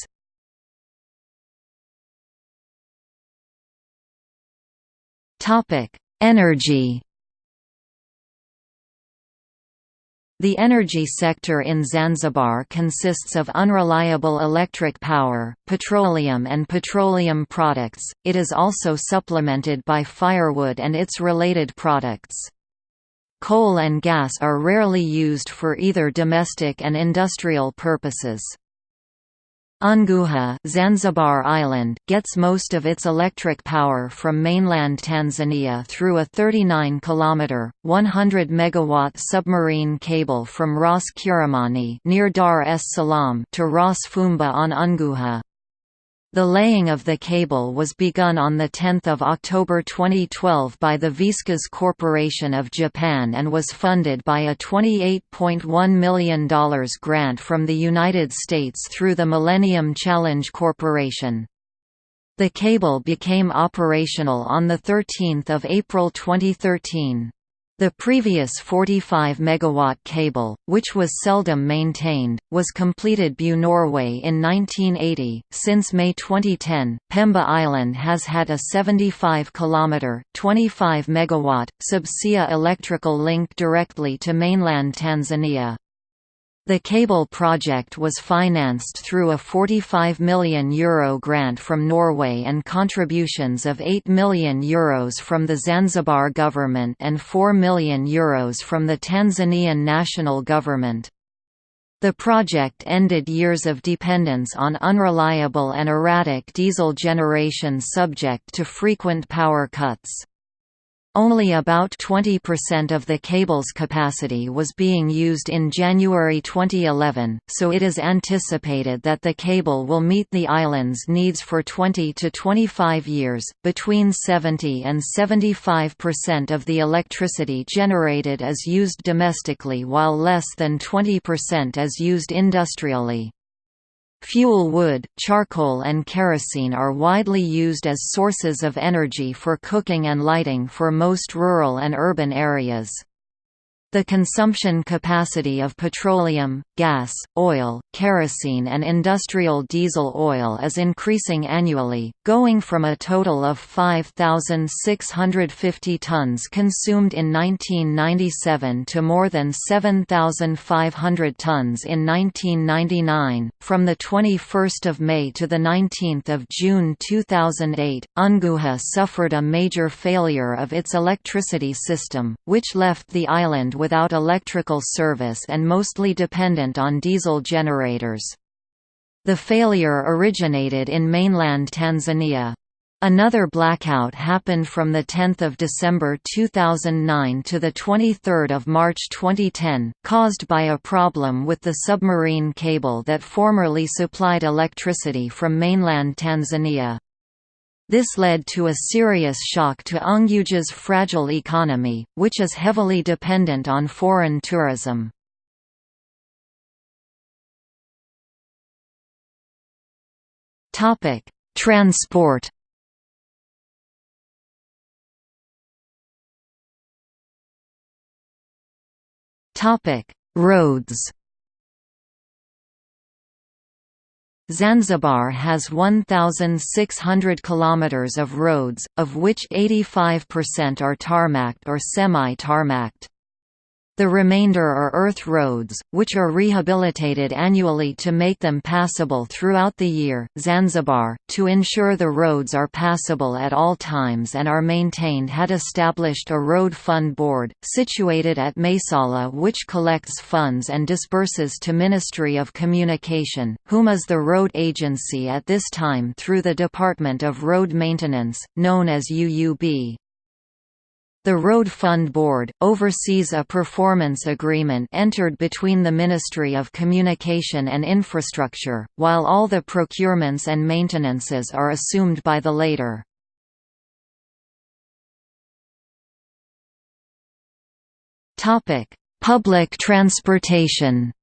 Energy The energy sector in Zanzibar consists of unreliable electric power, petroleum and petroleum products, it is also supplemented by firewood and its related products. Coal and gas are rarely used for either domestic and industrial purposes. Unguja Zanzibar Island gets most of its electric power from mainland Tanzania through a 39-kilometer, 100-megawatt submarine cable from Ras Kiromoni near Dar es Salaam to Ras Fumba on Unguja. The laying of the cable was begun on 10 October 2012 by the Viscas Corporation of Japan and was funded by a $28.1 million grant from the United States through the Millennium Challenge Corporation. The cable became operational on 13 April 2013. The previous 45 megawatt cable, which was seldom maintained, was completed by Norway in 1980. Since May 2010, Pemba Island has had a 75 kilometer, 25 megawatt subsea electrical link directly to mainland Tanzania. The cable project was financed through a €45 million Euro grant from Norway and contributions of €8 million Euros from the Zanzibar government and €4 million Euros from the Tanzanian national government. The project ended years of dependence on unreliable and erratic diesel generation subject to frequent power cuts. Only about 20% of the cable's capacity was being used in January 2011, so it is anticipated that the cable will meet the island's needs for 20 to 25 years. Between 70 and 75% of the electricity generated is used domestically, while less than 20% is used industrially. Fuel wood, charcoal and kerosene are widely used as sources of energy for cooking and lighting for most rural and urban areas. The consumption capacity of petroleum, gas, oil, kerosene and industrial diesel oil is increasing annually, going from a total of 5,650 tons consumed in 1997 to more than 7,500 tons in 1999. From the 21st of May to the 19th of June 2008, Unguja suffered a major failure of its electricity system, which left the island without electrical service and mostly dependent on diesel generators. The failure originated in mainland Tanzania. Another blackout happened from 10 December 2009 to 23 March 2010, caused by a problem with the submarine cable that formerly supplied electricity from mainland Tanzania. This led to a serious shock to Unguja's fragile economy, which is heavily dependent on foreign tourism. Transport Roads Zanzibar has 1,600 kilometers of roads, of which 85% are tarmacked or semi-tarmacked. The remainder are earth roads, which are rehabilitated annually to make them passable throughout the year. Zanzibar, to ensure the roads are passable at all times and are maintained, had established a road fund board, situated at Maisara, which collects funds and disburses to Ministry of Communication, whom is the road agency at this time through the Department of Road Maintenance, known as UUB. The Road Fund Board, oversees a performance agreement entered between the Ministry of Communication and Infrastructure, while all the procurements and maintenances are assumed by the latter. Public transportation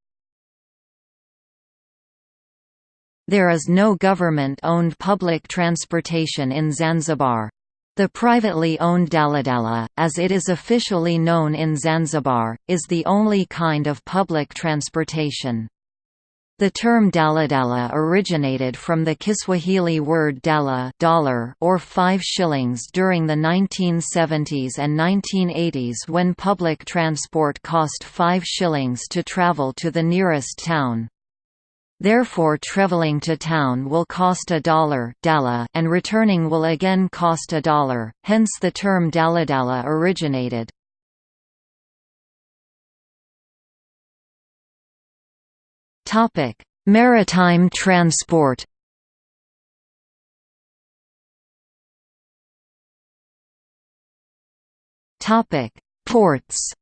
There is no government-owned public transportation in Zanzibar, the privately owned daladala, as it is officially known in Zanzibar, is the only kind of public transportation. The term daladala originated from the Kiswahili word dala dollar or 5 shillings during the 1970s and 1980s when public transport cost 5 shillings to travel to the nearest town. Therefore traveling to town will cost a dollar and returning will again cost a dollar, hence the term daladala originated. Maritime transport. Ports.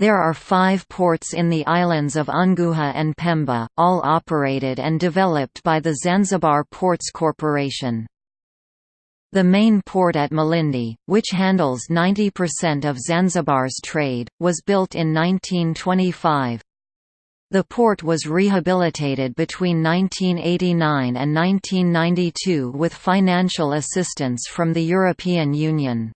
There are five ports in the islands of Unguja and Pemba, all operated and developed by the Zanzibar Ports Corporation. The main port at Malindi, which handles 90% of Zanzibar's trade, was built in 1925. The port was rehabilitated between 1989 and 1992 with financial assistance from the European Union.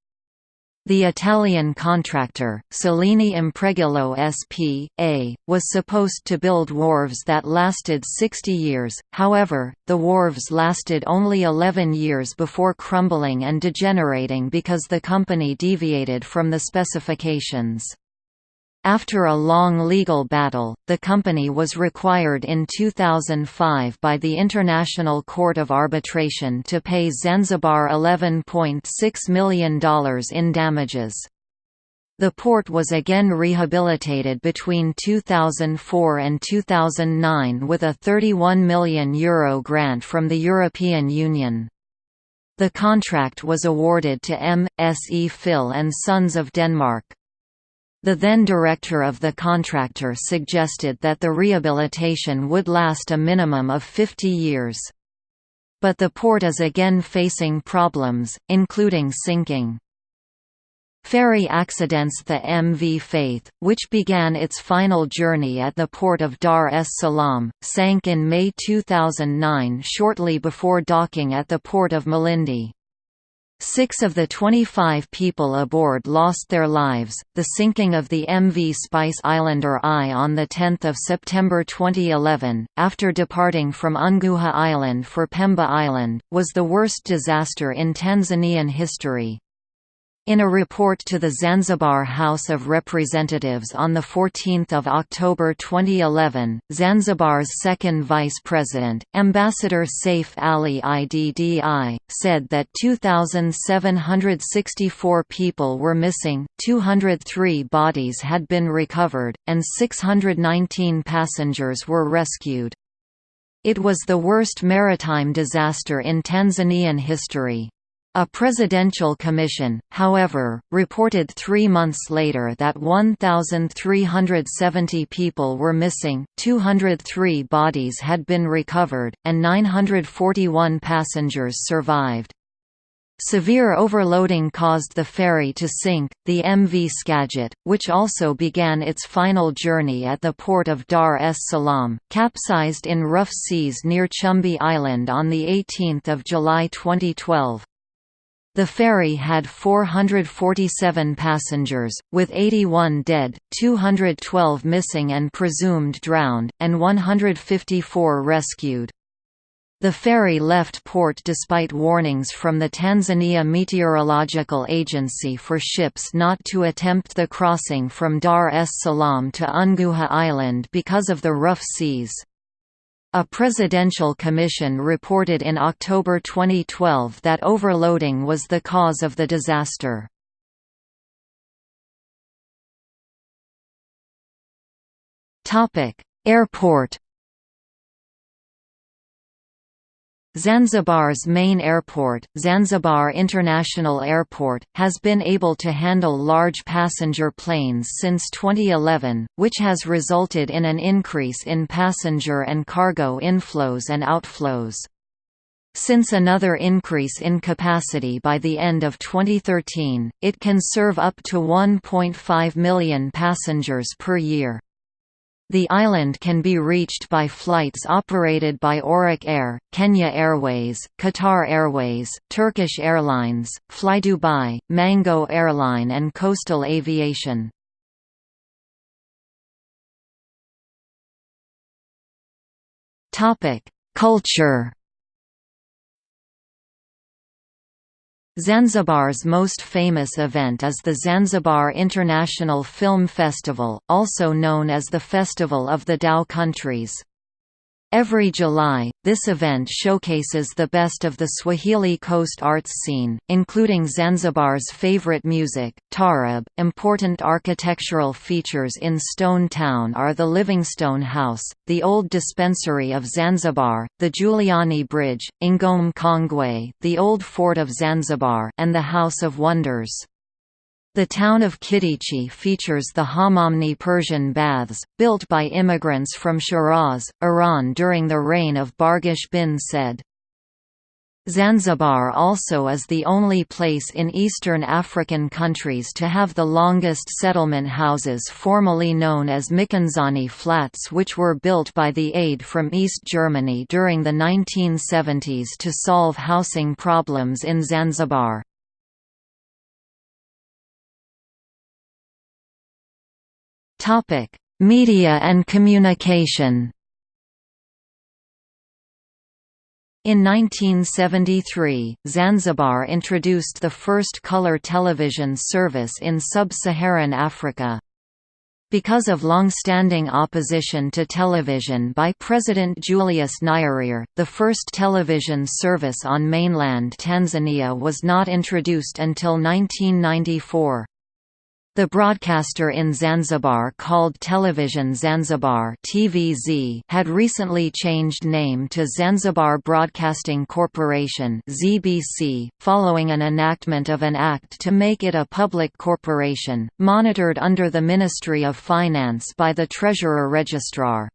The Italian contractor, Cellini Impregilo S.p.A., was supposed to build wharves that lasted 60 years, however, the wharves lasted only 11 years before crumbling and degenerating because the company deviated from the specifications. After a long legal battle, the company was required in 2005 by the International Court of Arbitration to pay Zanzibar $11.6 million in damages. The port was again rehabilitated between 2004 and 2009 with a €31 million Euro grant from the European Union. The contract was awarded to M. S. E. Phil and Sons of Denmark. The then director of the contractor suggested that the rehabilitation would last a minimum of 50 years. But the port is again facing problems, including sinking. Ferry accidents The MV Faith, which began its final journey at the port of Dar es Salaam, sank in May 2009 shortly before docking at the port of Malindi. Six of the 25 people aboard lost their lives. The sinking of the MV Spice Islander I on 10 September 2011, after departing from Unguja Island for Pemba Island, was the worst disaster in Tanzanian history. In a report to the Zanzibar House of Representatives on 14 October 2011, Zanzibar's second vice president, Ambassador Saif Ali Iddi, said that 2,764 people were missing, 203 bodies had been recovered, and 619 passengers were rescued. It was the worst maritime disaster in Tanzanian history. A presidential commission, however, reported three months later that 1,370 people were missing, 203 bodies had been recovered, and 941 passengers survived. Severe overloading caused the ferry to sink. The MV Skagit, which also began its final journey at the port of Dar es Salaam, capsized in rough seas near Chumbe Island on 18 July 2012. The ferry had 447 passengers, with 81 dead, 212 missing and presumed drowned, and 154 rescued. The ferry left port despite warnings from the Tanzania Meteorological Agency for ships not to attempt the crossing from Dar es Salaam to Unguja Island because of the rough seas. A presidential commission reported in October 2012 that overloading was the cause of the disaster. Airport Zanzibar's main airport, Zanzibar International Airport, has been able to handle large passenger planes since 2011, which has resulted in an increase in passenger and cargo inflows and outflows. Since another increase in capacity by the end of 2013, it can serve up to 1.5 million passengers per year. The island can be reached by flights operated by Auric Air, Kenya Airways, Qatar Airways, Turkish Airlines, FlyDubai, Mango Airline and Coastal Aviation. Culture Zanzibar's most famous event is the Zanzibar International Film Festival, also known as the Festival of the Dhow Countries. Every July, this event showcases the best of the Swahili coast arts scene, including Zanzibar's favorite music, taarab. Important architectural features in Stone Town are the Livingstone House, the old dispensary of Zanzibar, the Giuliani Bridge, Ngome Kongwe, the old fort of Zanzibar, and the House of Wonders. The town of Kidichi features the Hammamni Persian baths, built by immigrants from Shiraz, Iran during the reign of Barghash bin Said. Zanzibar also is the only place in Eastern African countries to have the longest settlement houses formerly known as Michenzani flats which were built by the aid from East Germany during the 1970s to solve housing problems in Zanzibar. Topic: Media and communication. In 1973, Zanzibar introduced the first color television service in sub-Saharan Africa. Because of long-standing opposition to television by President Julius Nyerere, the first television service on mainland Tanzania was not introduced until 1994. The broadcaster in Zanzibar called Television Zanzibar (TVZ) had recently changed name to Zanzibar Broadcasting Corporation (ZBC), following an enactment of an act to make it a public corporation, monitored under the Ministry of Finance by the Treasurer Registrar.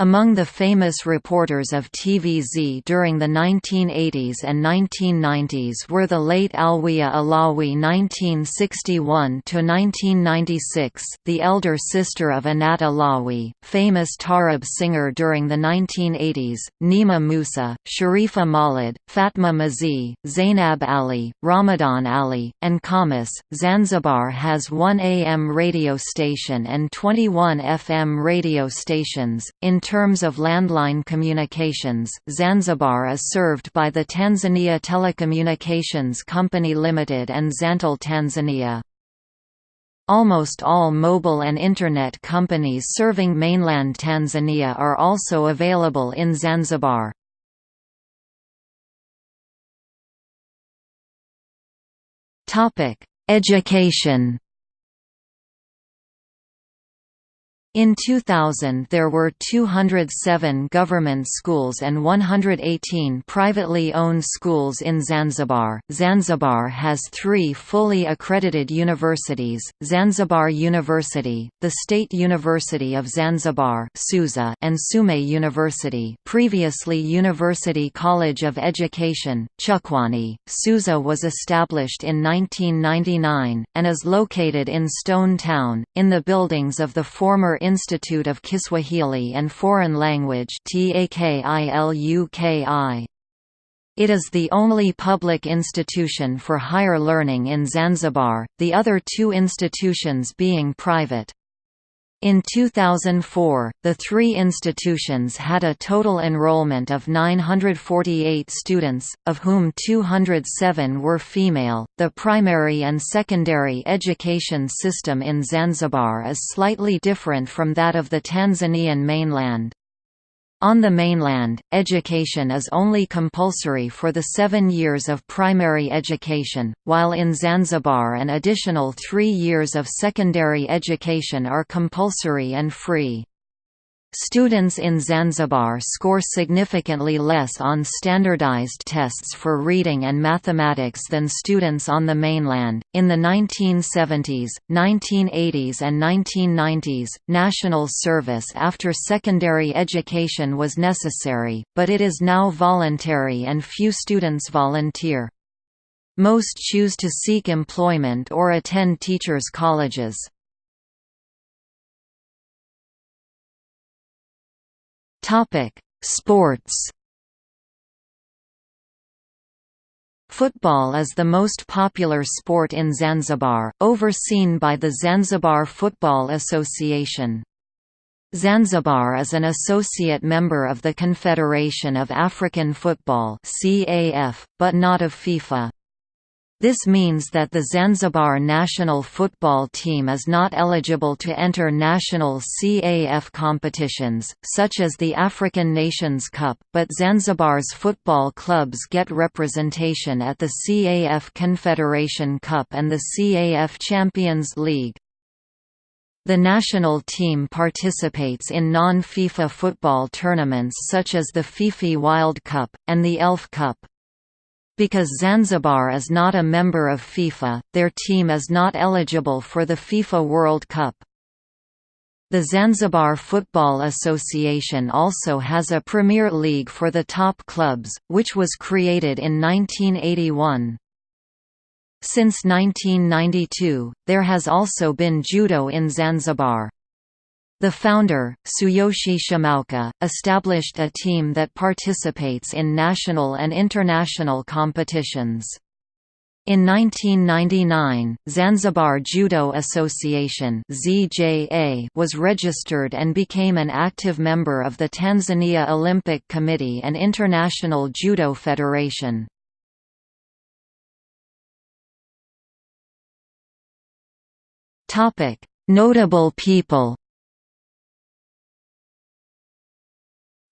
Among the famous reporters of TVZ during the 1980s and 1990s were the late Alwiya Alawi (1961–1996), the elder sister of Anat Alawi, famous taarab singer during the 1980s, Nima Musa, Sharifa Malid, Fatma Mazi, Zainab Ali, Ramadan Ali, and Kamis. Zanzibar has one AM radio station and 21 FM radio stations. In terms of landline communications, Zanzibar is served by the Tanzania Telecommunications Company Limited and Zantel Tanzania. Almost all mobile and Internet companies serving mainland Tanzania are also available in Zanzibar. Education In 2000 there were 207 government schools and 118 privately owned schools in Zanzibar. Zanzibar has three fully accredited universities, Zanzibar University, the State University of Zanzibar and Sume University previously University College of Education, Chukwani. Suza was established in 1999, and is located in Stone Town, in the buildings of the former Institute of Kiswahili and Foreign Language It is the only public institution for higher learning in Zanzibar, the other two institutions being private. In 2004, the three institutions had a total enrollment of 948 students, of whom 207 were female. The primary and secondary education system in Zanzibar is slightly different from that of the Tanzanian mainland. On the mainland, education is only compulsory for the seven years of primary education, while in Zanzibar an additional three years of secondary education are compulsory and free. Students in Zanzibar score significantly less on standardized tests for reading and mathematics than students on the mainland. In the 1970s, 1980s, and 1990s, national service after secondary education was necessary, but it is now voluntary and few students volunteer. Most choose to seek employment or attend teachers' colleges. Topic: Sports. Football is the most popular sport in Zanzibar, overseen by the Zanzibar Football Association. Zanzibar is an associate member of the Confederation of African Football but not of FIFA. This means that the Zanzibar national football team is not eligible to enter national CAF competitions, such as the African Nations Cup, but Zanzibar's football clubs get representation at the CAF Confederation Cup and the CAF Champions League. The national team participates in non-FIFA football tournaments such as the Fifi Wild Cup, and the ELF Cup. Because Zanzibar is not a member of FIFA, their team is not eligible for the FIFA World Cup. The Zanzibar Football Association also has a Premier League for the top clubs, which was created in 1981. Since 1992, there has also been judo in Zanzibar. The founder, Tsuyoshi Shimaoka, established a team that participates in national and international competitions. In 1999, Zanzibar Judo Association was registered and became an active member of the Tanzania Olympic Committee and International Judo Federation. Notable people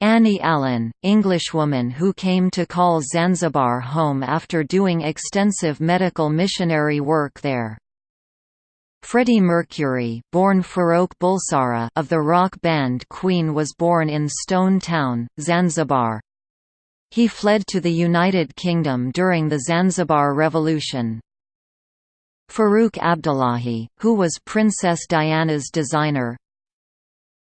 Annie Allen, Englishwoman who came to call Zanzibar home after doing extensive medical missionary work there. Freddie Mercury born Farrokh Bulsara of the rock band Queen was born in Stone Town, Zanzibar. He fled to the United Kingdom during the Zanzibar Revolution. Farouk Abdullahi, who was Princess Diana's designer,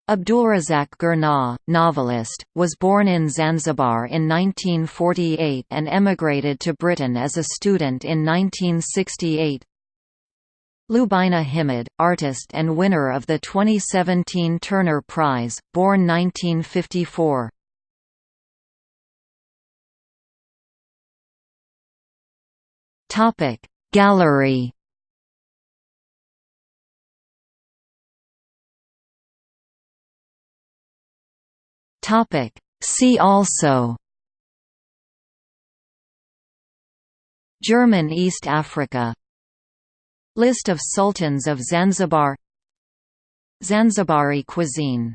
Abdulrazak Gurnah, novelist, was born in Zanzibar in 1948 and emigrated to Britain as a student in 1968. Lubaina Himid, artist and winner of the 2017 Turner Prize, born 1954. Gallery Topic. See also German East Africa List of sultans of Zanzibar Zanzibari cuisine